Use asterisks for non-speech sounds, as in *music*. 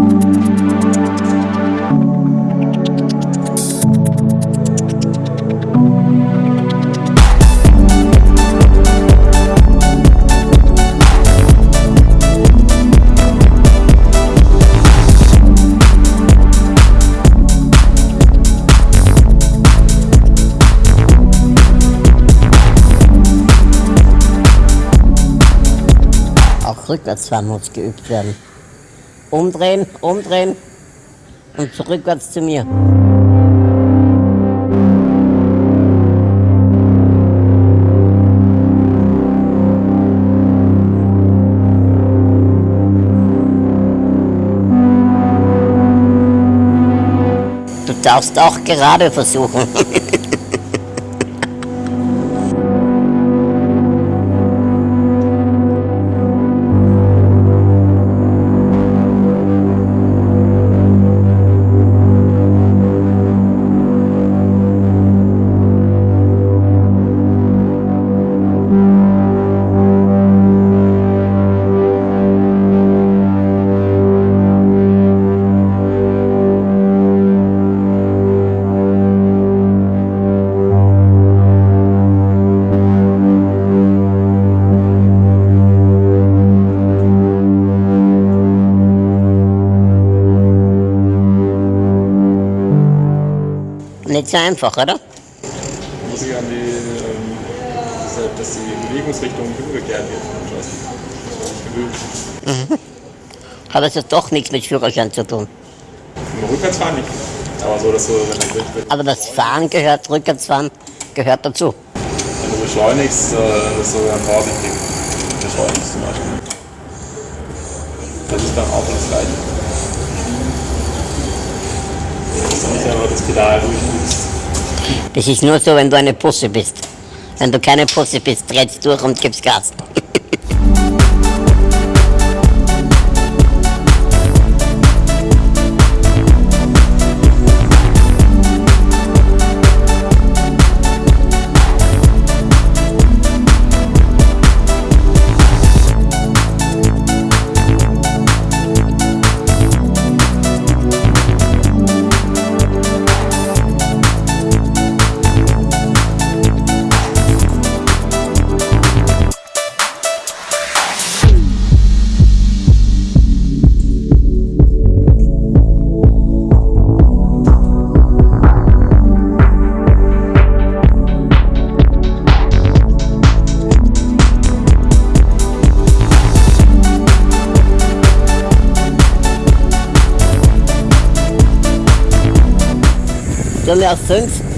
Auch Rückwärtsfahren muss geübt werden. Umdrehen, umdrehen und zurückwärts zu mir. Du darfst auch gerade versuchen. *laughs* Nicht so einfach, oder? Muss ich an die, ähm, dass die Bewegungsrichtung umgekehrt wird. Das nicht gewöhnt. Hat das jetzt doch nichts mit Führerschein zu tun. Rückwärtsfahren nicht. Aber so, dass du, wenn du, wenn Aber das Fahren gehört, Rückwärtsfahren gehört dazu. wenn du beschleunigst, äh, dass du dann vorsichtig beschleunigst zum Beispiel. Das ist dann auch das Gleiche. Dass du einfach das Pedal durchdrückst. Das ist nur so, wenn du eine Pusse bist. Wenn du keine Pusse bist, drehst durch und gibst Gas. Galera Santos